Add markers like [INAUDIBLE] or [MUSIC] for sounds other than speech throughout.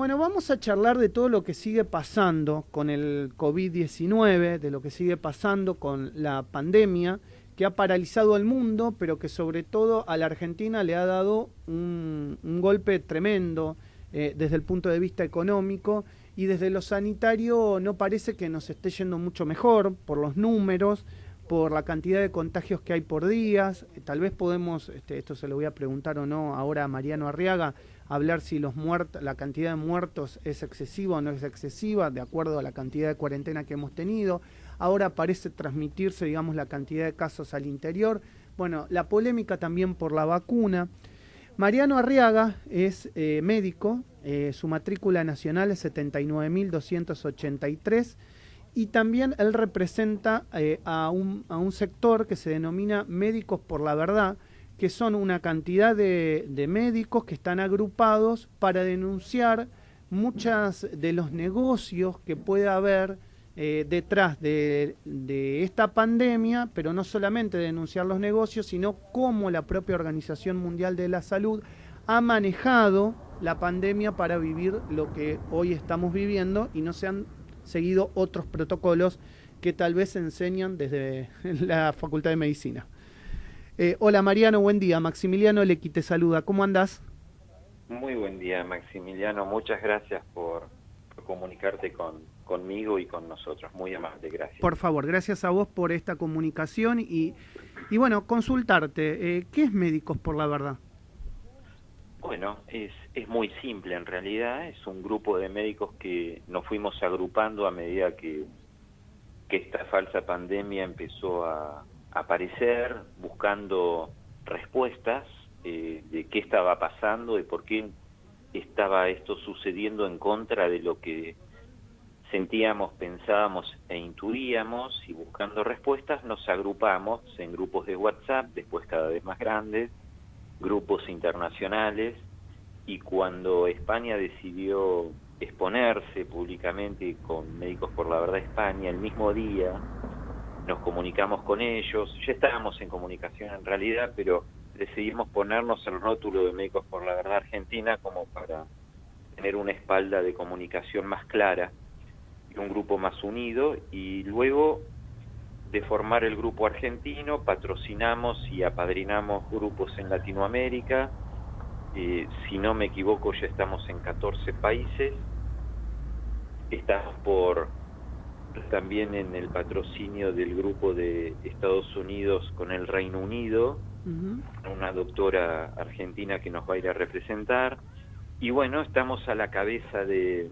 Bueno, vamos a charlar de todo lo que sigue pasando con el COVID-19, de lo que sigue pasando con la pandemia, que ha paralizado al mundo, pero que sobre todo a la Argentina le ha dado un, golpe tremendo eh, desde el punto de vista económico y desde lo sanitario no parece que nos esté yendo mucho mejor por los números, por la cantidad de contagios que hay por días. Tal vez podemos, este, esto se lo voy a preguntar o no ahora a Mariano Arriaga, hablar si los muertos, la cantidad de muertos es excesiva o no es excesiva, de acuerdo a la cantidad de cuarentena que hemos tenido. Ahora parece transmitirse, digamos, la cantidad de casos al interior. Bueno, la polémica también por la vacuna. Mariano Arriaga es eh, médico, eh, su matrícula nacional es 79.283 y también él representa eh, a, un, a un sector que se denomina Médicos por la Verdad, que son una cantidad de, médicos que están agrupados para denunciar muchas de los negocios que puede haber eh, detrás de, esta pandemia, pero no solamente denunciar los negocios, sino cómo la propia Organización Mundial de la Salud ha manejado la pandemia para vivir lo que hoy estamos viviendo y no se han seguido otros protocolos que tal vez enseñan desde [LAUGHS] la Facultad de Medicina. Eh, hola Mariano, buen día. Maximiliano Lequi te saluda. ¿Cómo andás? Muy buen día, Maximiliano. Muchas gracias por, comunicarte con, conmigo y con nosotros. Muy amable, gracias. Por favor, gracias a vos por esta comunicación y, y bueno, consultarte. Eh, ¿Qué es Médicos por la Verdad? Bueno, es, es muy simple en realidad. Es un grupo de médicos que nos fuimos agrupando a medida que, que esta falsa pandemia empezó a, aparecer buscando respuestas eh, de qué estaba pasando, y por qué estaba esto sucediendo en contra de lo que sentíamos, pensábamos e intuíamos y buscando respuestas nos agrupamos en grupos de WhatsApp, después cada vez más grandes, grupos internacionales y cuando España decidió exponerse públicamente con Médicos por la Verdad España el mismo día, nos comunicamos con ellos, ya estábamos en comunicación en realidad, pero decidimos ponernos el rótulo de Médicos por la Verdad Argentina como para tener una espalda de comunicación más clara y un grupo más unido. Y luego de formar el grupo argentino patrocinamos y apadrinamos grupos en Latinoamérica, eh, si no me equivoco ya estamos en 14 países, estamos por también en el patrocinio del grupo de Estados Unidos con el Reino Unido, una doctora argentina que nos va a ir a representar. Y bueno, estamos a la cabeza de,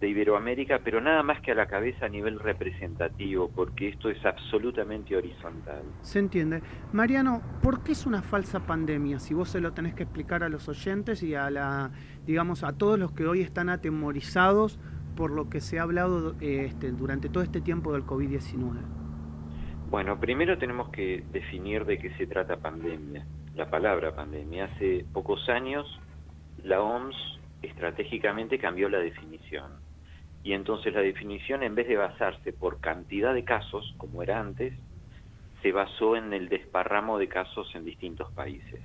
de Iberoamérica, pero nada más que a la cabeza a nivel representativo, porque esto es absolutamente horizontal. Se entiende. Mariano, ¿por qué es una falsa pandemia? Si vos se lo tenés que explicar a los oyentes y a la, digamos, a todos los que hoy están atemorizados por lo que se ha hablado este, durante todo este tiempo del COVID-19? Bueno, primero tenemos que definir de qué se trata pandemia, la palabra pandemia. Hace pocos años la OMS estratégicamente cambió la definición. Y entonces la definición, en vez de basarse por cantidad de casos, como era antes, se basó en el desparramo de casos en distintos países.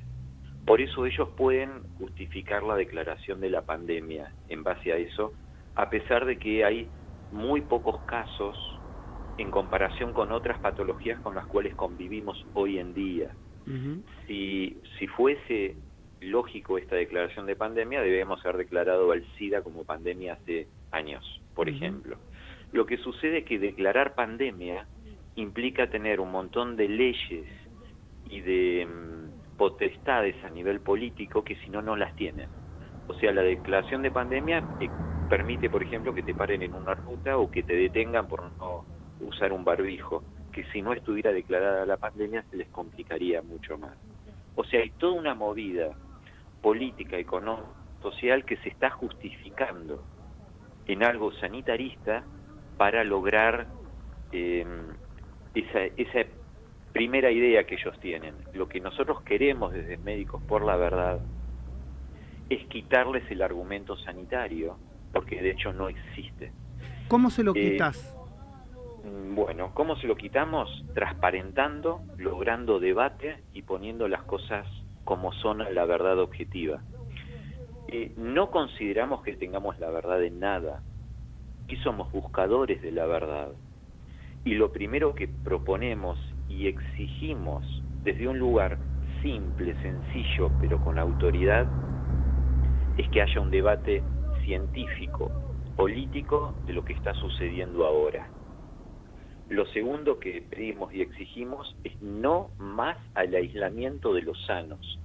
Por eso ellos pueden justificar la declaración de la pandemia en base a eso a pesar de que hay muy pocos casos en comparación con otras patologías con las cuales convivimos hoy en día. si, si fuese lógico esta declaración de pandemia, debemos haber declarado al SIDA como pandemia hace años, por ejemplo. Lo que sucede es que declarar pandemia implica tener un montón de leyes y de mm, potestades a nivel político que si no, no las tienen. O sea, la declaración de pandemia eh, permite, por ejemplo, que te paren en una ruta o que te detengan por no usar un barbijo, que si no estuviera declarada la pandemia se les complicaría mucho más. O sea, hay toda una movida política, económica, social que se está justificando en algo sanitarista para lograr em, esa, esa primera idea que ellos tienen. Lo que nosotros queremos desde Médicos por la Verdad es quitarles el argumento sanitario, porque de hecho no existe. ¿Cómo se lo eh, quitas? Bueno, ¿cómo se lo quitamos? Transparentando, logrando debate y poniendo las cosas como son la verdad objetiva. eh, no consideramos que tengamos la verdad en nada. Y somos buscadores de la verdad. Y lo primero que proponemos y exigimos desde un lugar simple, sencillo, pero con autoridad, es que haya un debate científico, político de lo que está sucediendo ahora. Lo segundo que pedimos y exigimos es no más al aislamiento de los sanos.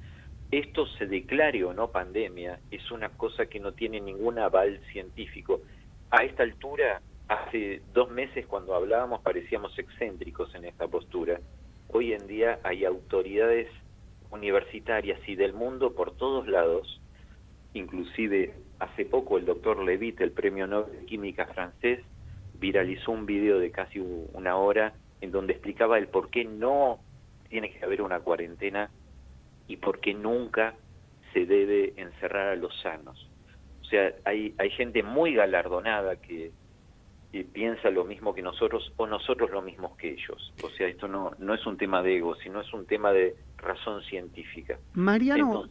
Esto se declare o no pandemia es una cosa que no tiene ningún aval científico. A esta altura, hace dos meses cuando hablábamos parecíamos excéntricos en esta postura. Hoy en día hay autoridades universitarias y del mundo por todos lados, inclusive hace poco el doctor Levitt, el premio Nobel de Química francés, viralizó un video de casi una hora en donde explicaba el por qué no tiene que haber una cuarentena y por qué nunca se debe encerrar a los sanos. O sea, hay, hay gente muy galardonada que, piensa lo mismo que nosotros o nosotros lo mismo que ellos. O sea, esto no, no es un tema de ego, sino es un tema de razón científica. Mariano,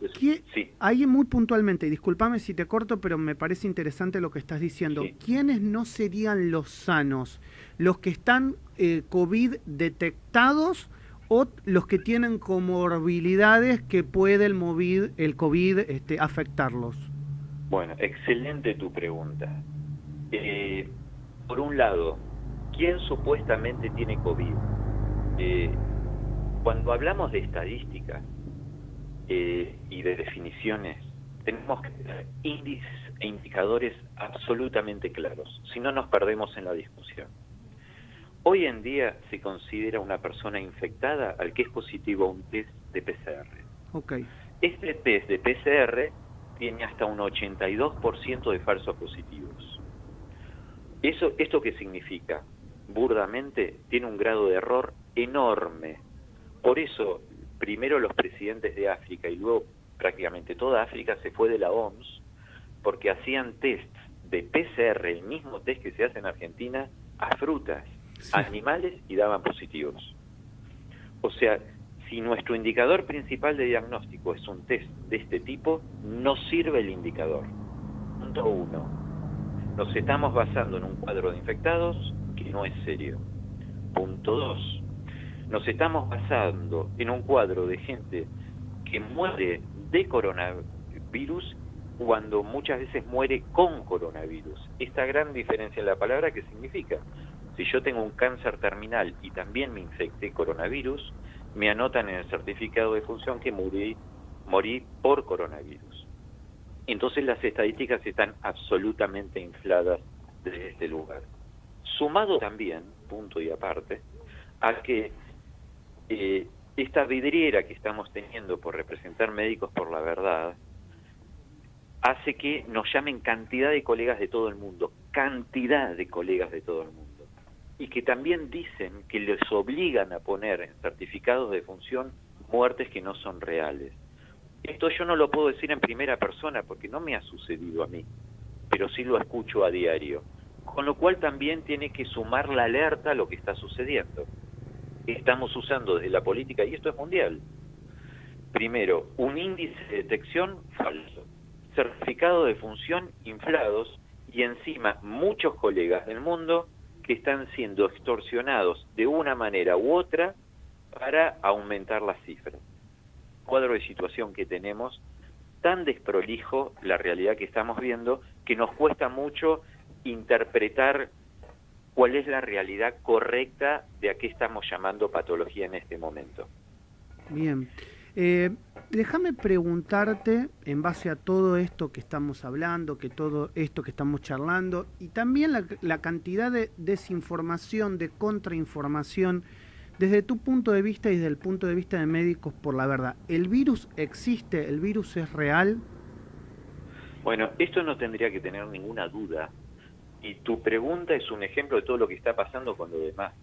ahí muy puntualmente, y discúlpame si te corto, pero me parece interesante lo que estás diciendo. ¿Quiénes no serían los sanos? ¿Los que están eh, COVID detectados o los que tienen comorbilidades que puede el, COVID, el COVID este, afectarlos? Bueno, excelente tu pregunta. Eh, por un lado, ¿quién supuestamente tiene COVID? Eh, cuando hablamos de estadística eh, y de definiciones, tenemos que tener índices e indicadores absolutamente claros, si no nos perdemos en la discusión. Hoy en día se considera una persona infectada al que es positivo a un test de PCR. Okay. Este test de PCR tiene hasta un 82% de falsos positivos. Eso, ¿Esto qué significa? Burdamente, tiene un grado de error enorme por eso, primero los presidentes de África y luego prácticamente toda África se fue de la OMS porque hacían tests de PCR, el mismo test que se hace en Argentina, a frutas, animales y daban positivos. O sea, si nuestro indicador principal de diagnóstico es un test de este tipo, no sirve el indicador. Punto uno. Nos estamos basando en un cuadro de infectados que no es serio. Punto dos nos estamos basando en un cuadro de gente que muere de coronavirus cuando muchas veces muere con coronavirus. Esta gran diferencia en la palabra, ¿qué significa? Si yo tengo un cáncer terminal y también me infecté coronavirus, me anotan en el certificado de función que morí por coronavirus. Entonces las estadísticas están absolutamente infladas desde este lugar. Sumado también, punto y aparte, a que eh, esta vidriera que estamos teniendo por representar médicos por la verdad hace que nos llamen cantidad de colegas de todo el mundo, cantidad de colegas de todo el mundo, y que también dicen que les obligan a poner en certificados de función muertes que no son reales. Esto yo no lo puedo decir en primera persona porque no me ha sucedido a mí, pero sí lo escucho a diario, con lo cual también tiene que sumar la alerta a lo que está sucediendo estamos usando desde la política, y esto es mundial. Primero, un índice de detección falso, certificado de función inflados y encima muchos colegas del mundo que están siendo extorsionados de una manera u otra para aumentar las cifras. Cuadro de situación que tenemos tan desprolijo la realidad que estamos viendo que nos cuesta mucho interpretar cuál es la realidad correcta de a qué estamos llamando patología en este momento. Bien. Eh, déjame preguntarte, en base a todo esto que estamos hablando, que todo esto que estamos charlando, y también la, cantidad de desinformación, de contrainformación, desde tu punto de vista y desde el punto de vista de médicos por la verdad, ¿el virus existe? ¿El virus es real? Bueno, esto no tendría que tener ninguna duda y tu pregunta es un ejemplo de todo lo que está pasando con lo demás.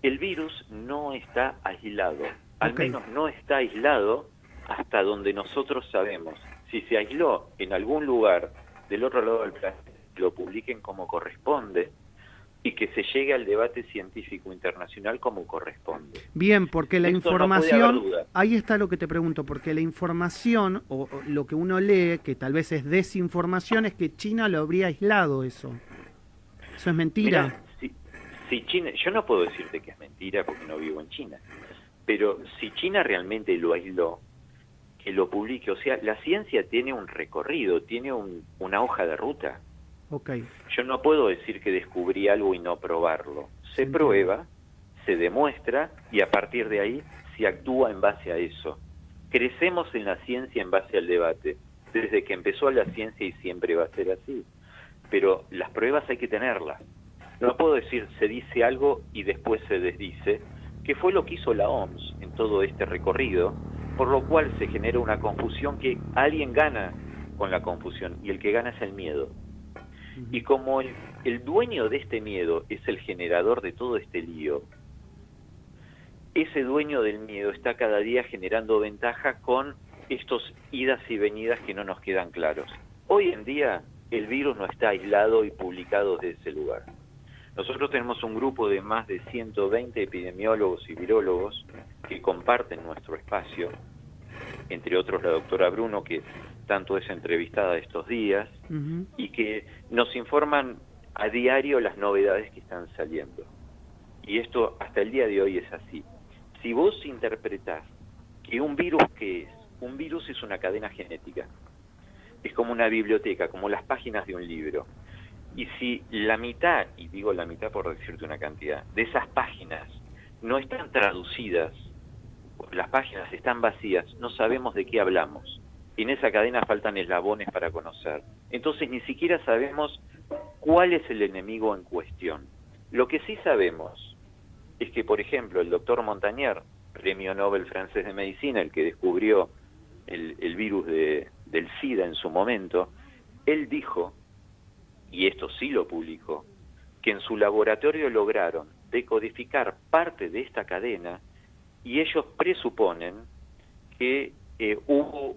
El virus no está aislado, al menos no está aislado hasta donde nosotros sabemos. Si se aisló en algún lugar del otro lado del planeta, lo publiquen como corresponde, y que se llegue al debate científico internacional como corresponde. Bien, porque la información, ahí está lo que te pregunto, porque la información o, lo que uno lee, que tal vez es desinformación, es que China lo habría aislado eso. Eso es mentira. si, China, yo no puedo decirte que es mentira porque no vivo en China, pero si China realmente lo aisló, que lo publique, o sea, la ciencia tiene un recorrido, tiene una hoja de ruta. Yo no puedo decir que descubrí algo y no probarlo. Se prueba, se demuestra y a partir de ahí se actúa en base a eso. Crecemos en la ciencia en base al debate. Desde que empezó la ciencia y siempre va a ser así. Pero las pruebas hay que tenerlas. No puedo decir se dice algo y después se desdice, que fue lo que hizo la OMS en todo este recorrido, por lo cual se genera una confusión que alguien gana con la confusión y el que gana es el miedo. Y como el, dueño de este miedo es el generador de todo este lío, ese dueño del miedo está cada día generando ventaja con estos idas y venidas que no nos quedan claros. Hoy en día el virus no está aislado y publicado desde ese lugar. Nosotros tenemos un grupo de más de 120 epidemiólogos y virólogos que comparten nuestro espacio, entre otros la doctora Bruno, que tanto es entrevistada estos días, y que nos informan a diario las novedades que están saliendo. Y esto hasta el día de hoy es así. Si vos interpretás que un virus, ¿qué es? Un virus es una cadena genética. Es como una biblioteca, como las páginas de un libro. Y si la mitad, y digo la mitad por decirte una cantidad, de esas páginas no están traducidas, las páginas están vacías, no sabemos de qué hablamos en esa cadena faltan eslabones para conocer. Entonces ni siquiera sabemos cuál es el enemigo en cuestión. Lo que sí sabemos es que, por ejemplo, el doctor Montañer, premio Nobel francés de Medicina, el que descubrió el, virus de, del SIDA en su momento, él dijo, y esto sí lo publicó, que en su laboratorio lograron decodificar parte de esta cadena y ellos presuponen que eh, hubo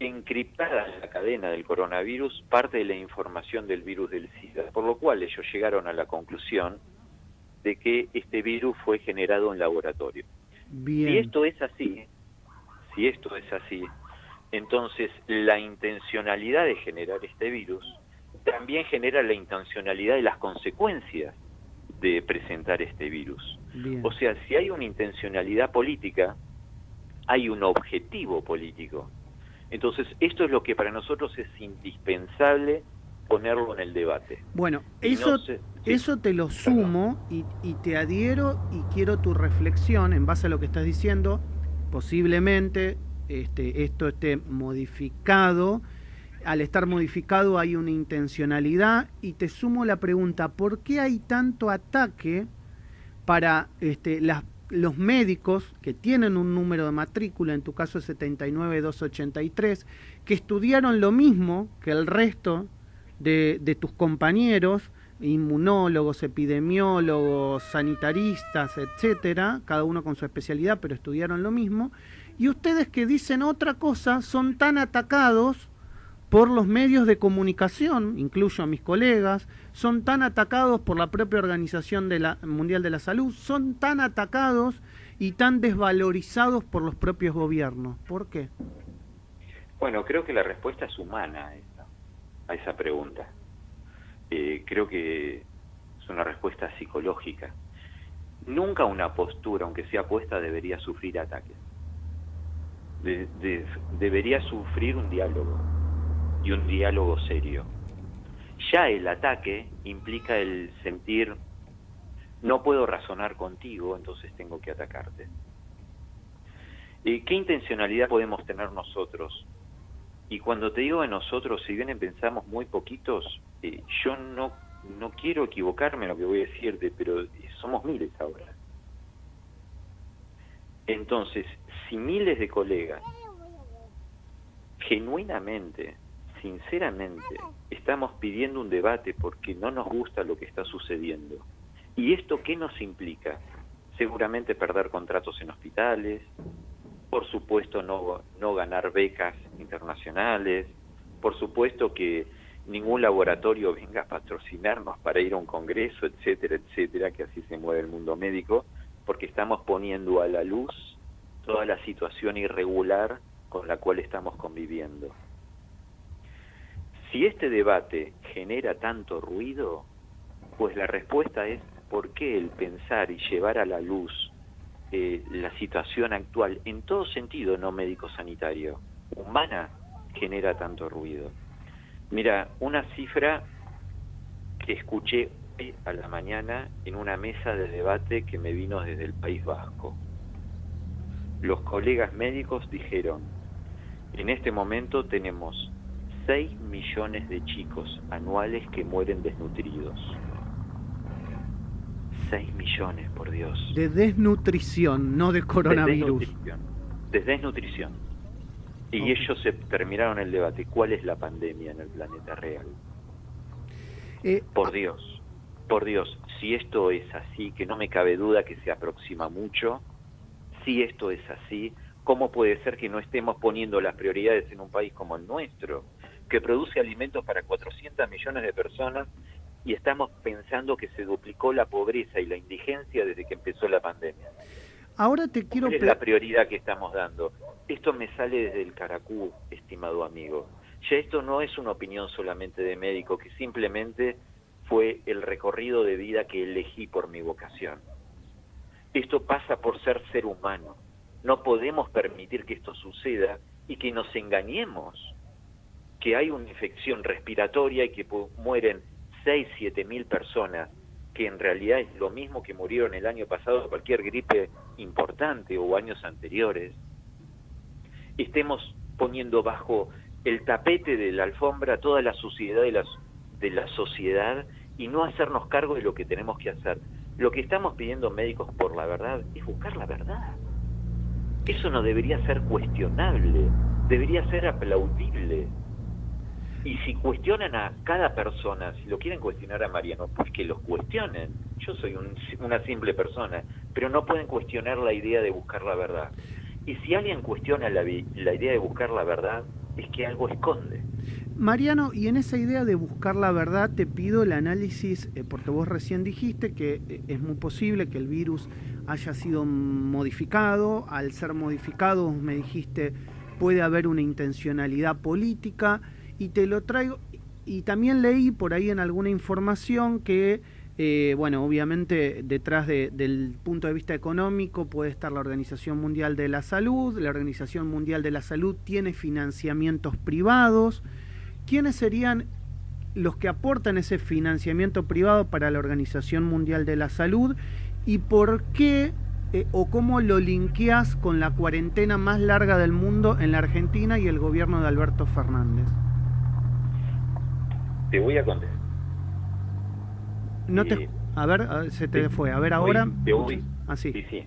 encriptada en la cadena del coronavirus parte de la información del virus del SIDA, por lo cual ellos llegaron a la conclusión de que este virus fue generado en laboratorio. Si esto es así, si esto es así, entonces la intencionalidad de generar este virus también genera la intencionalidad de las consecuencias de presentar este virus. O sea, si hay una intencionalidad política, hay un objetivo político. Entonces, esto es lo que para nosotros es indispensable ponerlo en el debate. Bueno, eso, eso te lo sumo y, te adhiero y quiero tu reflexión en base a lo que estás diciendo. Posiblemente este, esto esté modificado. Al estar modificado hay una intencionalidad y te sumo la pregunta, ¿por qué hay tanto ataque para este, las los médicos que tienen un número de matrícula, en tu caso 79283, que estudiaron lo mismo que el resto de, de tus compañeros, inmunólogos, epidemiólogos, sanitaristas, etcétera, cada uno con su especialidad, pero estudiaron lo mismo, y ustedes que dicen otra cosa son tan atacados por los medios de comunicación, incluyo a mis colegas, son tan atacados por la propia Organización de la, Mundial de la Salud, son tan atacados y tan desvalorizados por los propios gobiernos. ¿Por qué? Bueno, creo que la respuesta es humana a esa, pregunta. Eh, creo que es una respuesta psicológica. Nunca una postura, aunque sea puesta, debería sufrir ataques. debería sufrir un diálogo y un diálogo serio. Ya el ataque implica el sentir, no puedo razonar contigo, entonces tengo que atacarte. ¿Y ¿Qué intencionalidad podemos tener nosotros? Y cuando te digo de nosotros, si bien pensamos muy poquitos, eh, yo no, no quiero equivocarme en lo que voy a decirte, pero somos miles ahora. Entonces, si miles de colegas genuinamente sinceramente estamos pidiendo un debate porque no nos gusta lo que está sucediendo. ¿Y esto qué nos implica? Seguramente perder contratos en hospitales, por supuesto no, no ganar becas internacionales, por supuesto que ningún laboratorio venga a patrocinarnos para ir a un congreso, etcétera, etcétera, que así se mueve el mundo médico, porque estamos poniendo a la luz toda la situación irregular con la cual estamos conviviendo. Si este debate genera tanto ruido, pues la respuesta es por qué el pensar y llevar a la luz eh, la situación actual, en todo sentido no médico-sanitario, humana, genera tanto ruido. Mira, una cifra que escuché a la mañana en una mesa de debate que me vino desde el País Vasco. Los colegas médicos dijeron, en este momento tenemos 6 millones de chicos anuales que mueren desnutridos. 6 millones, por Dios. De desnutrición, no de coronavirus. De desnutrición. Y ellos se terminaron el debate. ¿Cuál es la pandemia en el planeta real? Eh, por Dios, por Dios, si esto es así, que no me cabe duda que se aproxima mucho, si esto es así, ¿cómo puede ser que no estemos poniendo las prioridades en un país como el nuestro, que produce alimentos para 400 millones de personas y estamos pensando que se duplicó la pobreza y la indigencia desde que empezó la pandemia. Ahora te quiero... ¿Cuál es la prioridad que estamos dando? Esto me sale desde el Caracú, estimado amigo. Ya esto no es una opinión solamente de médico, que simplemente fue el recorrido de vida que elegí por mi vocación. Esto pasa por ser ser humano. No podemos permitir que esto suceda y que nos engañemos que hay una infección respiratoria y que mueren 6, 7 mil personas, que en realidad es lo mismo que murieron el año pasado de cualquier gripe importante o años anteriores, estemos poniendo bajo el tapete de la alfombra toda la suciedad de, de la sociedad y no hacernos cargo de lo que tenemos que hacer. Lo que estamos pidiendo médicos por la verdad es buscar la verdad. Eso no debería ser cuestionable, debería ser aplaudible. Y si cuestionan a cada persona, si lo quieren cuestionar a Mariano, pues que los cuestionen. Yo soy una simple persona, pero no pueden cuestionar la idea de buscar la verdad. Y si alguien cuestiona la, la idea de buscar la verdad, es que algo esconde. Mariano, y en esa idea de buscar la verdad te pido el análisis, eh, porque vos recién dijiste que eh, es muy posible que el virus haya sido modificado, al ser modificado me dijiste puede haber una intencionalidad política, y te lo traigo, y también leí por ahí en alguna información que, eh, bueno, obviamente detrás del punto de vista económico puede estar la Organización Mundial de la Salud, la Organización Mundial de la Salud tiene financiamientos privados, ¿quiénes serían los que aportan ese financiamiento privado para la Organización Mundial de la Salud y por qué eh, o cómo lo linkeas con la cuarentena más larga del mundo en la Argentina y el gobierno de Alberto Fernández? Te voy a contestar. No te, a ver, se te fue. A ver, ahora. te voy, ah, sí. sí,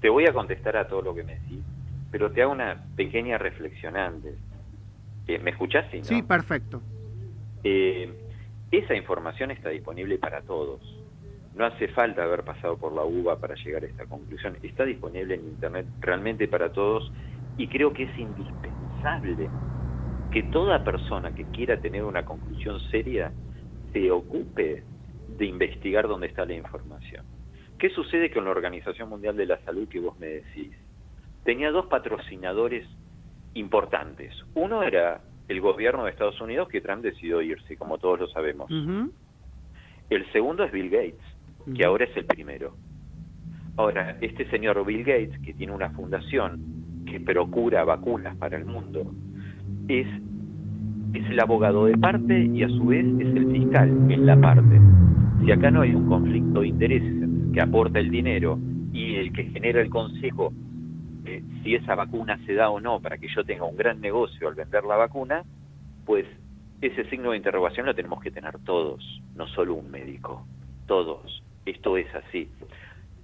Te, voy a contestar a todo lo que me decís, pero te hago una pequeña reflexión antes. Eh, ¿Me escuchás? Sí, sí, perfecto. Eh, esa información está disponible para todos. No hace falta haber pasado por la UBA para llegar a esta conclusión. Está disponible en Internet realmente para todos y creo que es indispensable que toda persona que quiera tener una conclusión seria se ocupe de investigar dónde está la información. ¿Qué sucede con la Organización Mundial de la Salud que vos me decís? Tenía dos patrocinadores importantes. Uno era el gobierno de Estados Unidos, que Trump decidió irse, como todos lo sabemos. El segundo es Bill Gates, que ahora es el primero. Ahora, este señor Bill Gates, que tiene una fundación que procura vacunas para el mundo, es, es el abogado de parte y a su vez es el fiscal en la parte. Si acá no hay un conflicto de intereses que aporta el dinero y el que genera el consejo eh, si esa vacuna se da o no para que yo tenga un gran negocio al vender la vacuna, pues ese signo de interrogación lo tenemos que tener todos, no solo un médico, todos. Esto es así.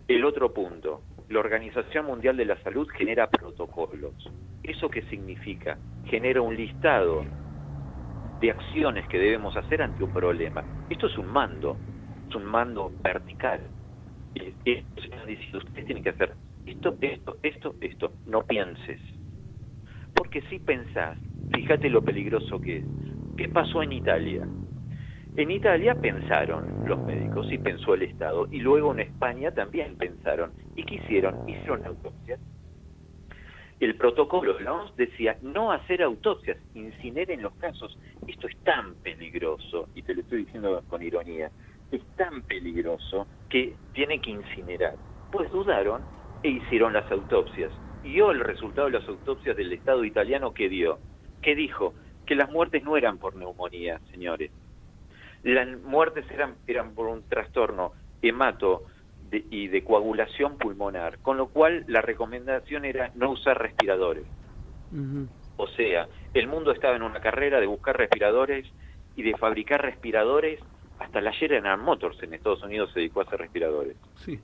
El otro punto, la Organización Mundial de la Salud genera protocolos. ¿Eso qué significa? Genera un listado de acciones que debemos hacer ante un problema. Esto es un mando, es un mando vertical. ustedes tienen que hacer esto, esto, esto, esto. No pienses. Porque si pensás, fíjate lo peligroso que es. ¿Qué pasó en Italia? En Italia pensaron los médicos y pensó el Estado, y luego en España también pensaron. ¿Y qué hicieron? Hicieron autopsias. El protocolo de la decía no hacer autopsias, incineren los casos. Esto es tan peligroso, y te lo estoy diciendo con ironía, es tan peligroso que tiene que incinerar. Pues dudaron e hicieron las autopsias. Y hoy el resultado de las autopsias del Estado italiano que dio, que dijo que las muertes no eran por neumonía, señores, las muertes eran, eran por un trastorno hemato y de coagulación pulmonar, con lo cual la recomendación era no usar respiradores. O sea, el mundo estaba en una carrera de buscar respiradores y de fabricar respiradores. Hasta la General Motors en Estados Unidos se dedicó a hacer respiradores. Sí.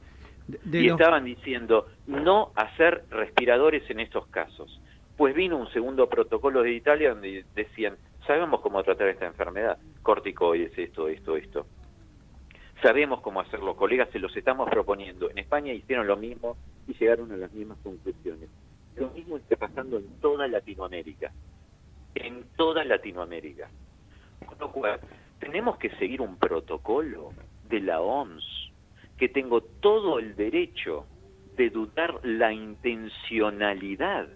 y estaban diciendo no hacer respiradores en estos casos. Pues vino un segundo protocolo de Italia donde decían sabemos cómo tratar esta enfermedad, corticoides, esto, esto, esto. Sabemos cómo hacerlo, colegas, se los estamos proponiendo. En España hicieron lo mismo y llegaron a las mismas conclusiones. Lo mismo está pasando en toda Latinoamérica. En toda Latinoamérica. Con lo cual, tenemos que seguir un protocolo de la OMS, que tengo todo el derecho de dudar la intencionalidad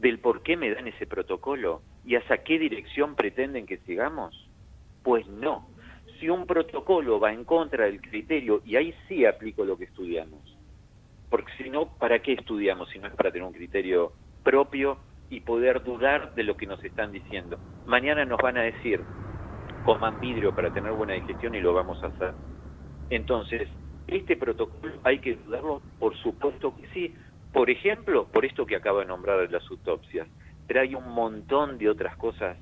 del por qué me dan ese protocolo ¿Y hacia qué dirección pretenden que sigamos? Pues no. Si un protocolo va en contra del criterio, y ahí sí aplico lo que estudiamos, porque si no, ¿para qué estudiamos si no es para tener un criterio propio y poder dudar de lo que nos están diciendo? Mañana nos van a decir, coman vidrio para tener buena digestión y lo vamos a hacer. Entonces, este protocolo hay que dudarlo, por supuesto que sí. Por ejemplo, por esto que acaba de nombrar las autopsias pero hay un montón de otras cosas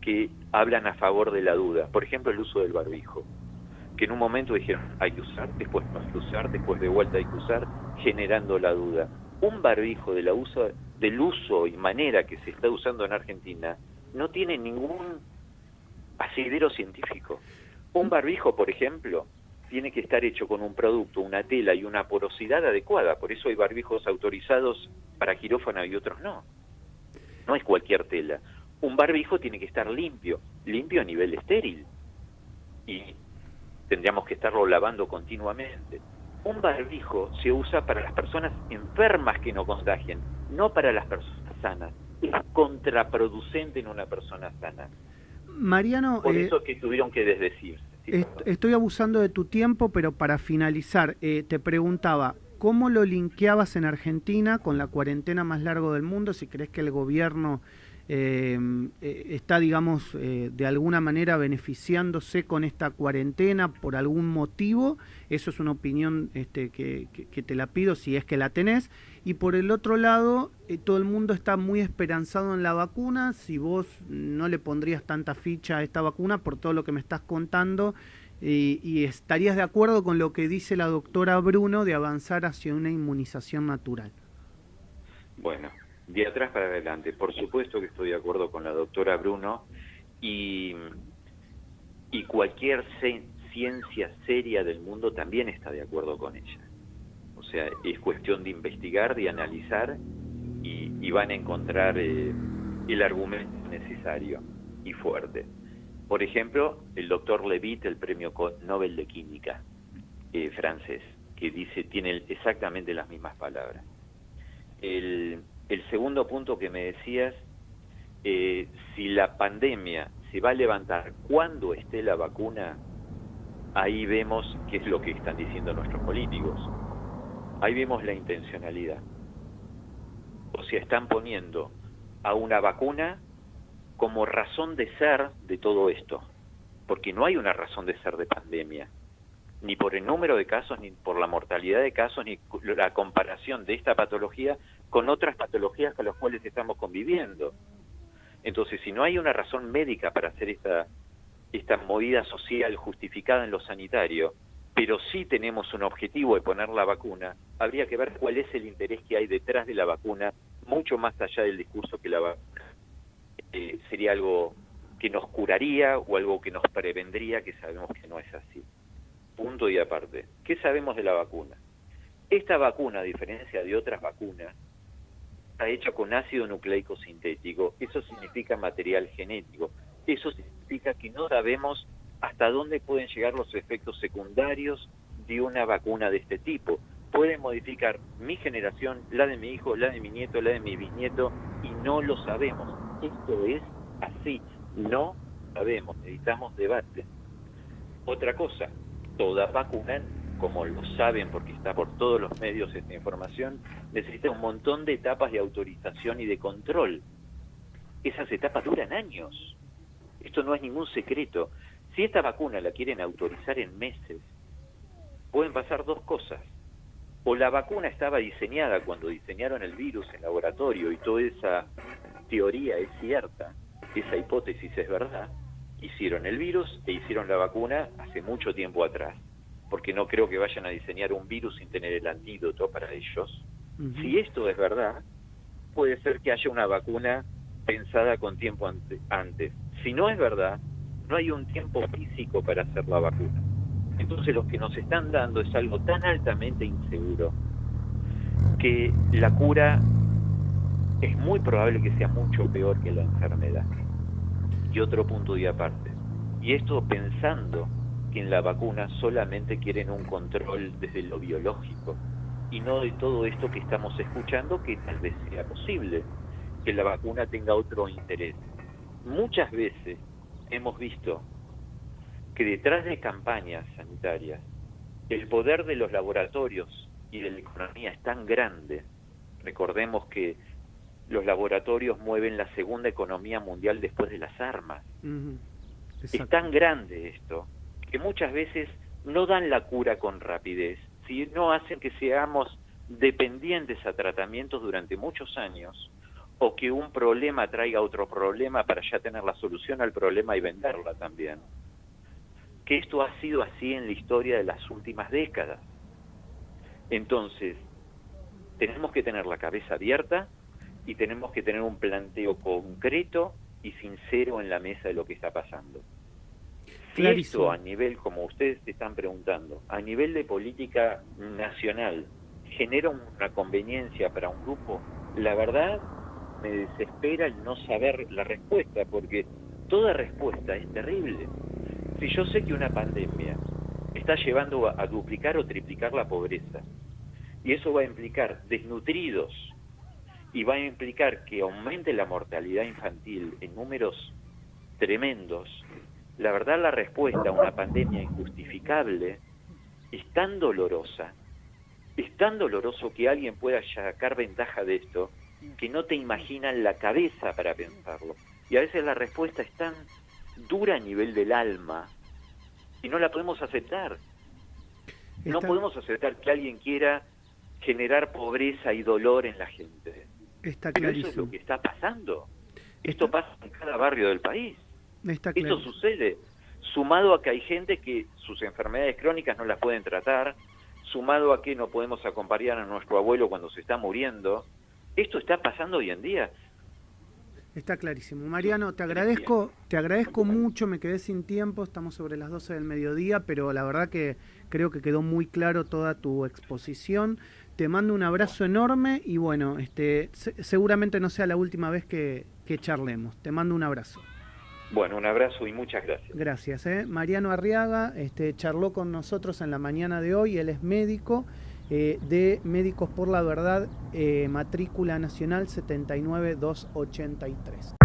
que hablan a favor de la duda. Por ejemplo, el uso del barbijo, que en un momento dijeron hay que usar, después no hay que usar, después de vuelta hay que usar, generando la duda. Un barbijo de la uso, del uso y manera que se está usando en Argentina no tiene ningún asidero científico. Un barbijo, por ejemplo, tiene que estar hecho con un producto, una tela y una porosidad adecuada. Por eso hay barbijos autorizados para quirófano y otros no no es cualquier tela. Un barbijo tiene que estar limpio, limpio a nivel estéril. Y tendríamos que estarlo lavando continuamente. Un barbijo se usa para las personas enfermas que no contagien, no para las personas sanas. Es contraproducente en una persona sana. Mariano... Por eh, eso que tuvieron que desdecirse. estoy abusando de tu tiempo, pero para finalizar, eh, te preguntaba, ¿Cómo lo linkeabas en Argentina con la cuarentena más larga del mundo? Si crees que el gobierno eh, eh, está, digamos, eh, de alguna manera beneficiándose con esta cuarentena por algún motivo, eso es una opinión este, que, te la pido si es que la tenés. Y por el otro lado, todo el mundo está muy esperanzado en la vacuna, si vos no le pondrías tanta ficha a esta vacuna por todo lo que me estás contando y, estarías de acuerdo con lo que dice la doctora Bruno de avanzar hacia una inmunización natural. Bueno, de atrás para adelante, por supuesto que estoy de acuerdo con la doctora Bruno y, y cualquier ciencia seria del mundo también está de acuerdo con ella. O sea, es cuestión de investigar, de analizar y, van a encontrar eh, el argumento necesario y fuerte. Por ejemplo, el doctor Levitt, el premio Nobel de Química eh, francés, que dice, tiene exactamente las mismas palabras. El, segundo punto que me decías, eh, si la pandemia se va a levantar cuando esté la vacuna, ahí vemos qué es lo que están diciendo nuestros políticos. Ahí vemos la intencionalidad. O sea, están poniendo a una vacuna como razón de ser de todo esto, porque no hay una razón de ser de pandemia, ni por el número de casos, ni por la mortalidad de casos, ni la comparación de esta patología con otras patologías con las cuales estamos conviviendo. Entonces, si no hay una razón médica para hacer esta, esta movida social justificada en lo sanitario, pero sí tenemos un objetivo de poner la vacuna, habría que ver cuál es el interés que hay detrás de la vacuna, mucho más allá del discurso que la vacuna eh, sería algo que nos curaría o algo que nos prevendría, que sabemos que no es así. Punto y aparte. ¿Qué sabemos de la vacuna? Esta vacuna, a diferencia de otras vacunas, está hecha con ácido nucleico sintético. Eso significa material genético. Eso significa que no sabemos hasta dónde pueden llegar los efectos secundarios de una vacuna de este tipo. Puede modificar mi generación, la de mi hijo, la de mi nieto, la de mi bisnieto, y no lo sabemos. Esto es así, no sabemos, necesitamos debate. Otra cosa, toda vacuna, como lo saben porque está por todos los medios esta información, necesita un montón de etapas de autorización y de control. Esas etapas duran años. Esto no es ningún secreto. Si esta vacuna la quieren autorizar en meses, pueden pasar dos cosas. O la vacuna estaba diseñada cuando diseñaron el virus en laboratorio y toda esa teoría es cierta, esa hipótesis es verdad, hicieron el virus e hicieron la vacuna hace mucho tiempo atrás, porque no creo que vayan a diseñar un virus sin tener el antídoto para ellos. Si esto es verdad, puede ser que haya una vacuna pensada con tiempo antes. Si no es verdad, no hay un tiempo físico para hacer la vacuna. Entonces lo que nos están dando es algo tan altamente inseguro que la cura es muy probable que sea mucho peor que la enfermedad. Y otro punto de aparte. Y esto pensando que en la vacuna solamente quieren un control desde lo biológico y no de todo esto que estamos escuchando que tal vez sea posible, que la vacuna tenga otro interés. Muchas veces hemos visto que detrás de campañas sanitarias el poder de los laboratorios y de la economía es tan grande. Recordemos que los laboratorios mueven la segunda economía mundial después de las armas. Es tan grande esto que muchas veces no dan la cura con rapidez, sino hacen que seamos dependientes a tratamientos durante muchos años o que un problema traiga otro problema para ya tener la solución al problema y venderla también. Que esto ha sido así en la historia de las últimas décadas. Entonces, tenemos que tener la cabeza abierta y tenemos que tener un planteo concreto y sincero en la mesa de lo que está pasando. Si a nivel, como ustedes están preguntando, a nivel de política nacional genera una conveniencia para un grupo, la verdad me desespera el no saber la respuesta, porque toda respuesta es terrible. Si yo sé que una pandemia está llevando a, duplicar o triplicar la pobreza, y eso va a implicar desnutridos, y va a implicar que aumente la mortalidad infantil en números tremendos, la verdad la respuesta a una pandemia injustificable es tan dolorosa, es tan doloroso que alguien pueda sacar ventaja de esto, que no te imaginan la cabeza para pensarlo. Y a veces la respuesta es tan dura a nivel del alma y no la podemos aceptar. No podemos aceptar que alguien quiera generar pobreza y dolor en la gente. Está Pero eso es lo que está pasando. Esto pasa en cada barrio del país. Esto sucede. Sumado a que hay gente que sus enfermedades crónicas no las pueden tratar, sumado a que no podemos acompañar a nuestro abuelo cuando se está muriendo, esto está pasando hoy en día. Está clarísimo. Mariano, te agradezco, te agradezco mucho, me quedé sin tiempo, estamos sobre las 12 del mediodía, pero la verdad que creo que quedó muy claro toda tu exposición. Te mando un abrazo enorme y bueno, este, seguramente no sea la última vez que, que charlemos. Te mando un abrazo. Bueno, un abrazo y muchas gracias. Gracias. ¿eh? Mariano Arriaga este, charló con nosotros en la mañana de hoy, él es médico eh, de Médicos por la Verdad, eh, matrícula nacional 79283.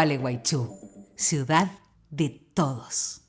Gualeguaychú, ciudad de todos.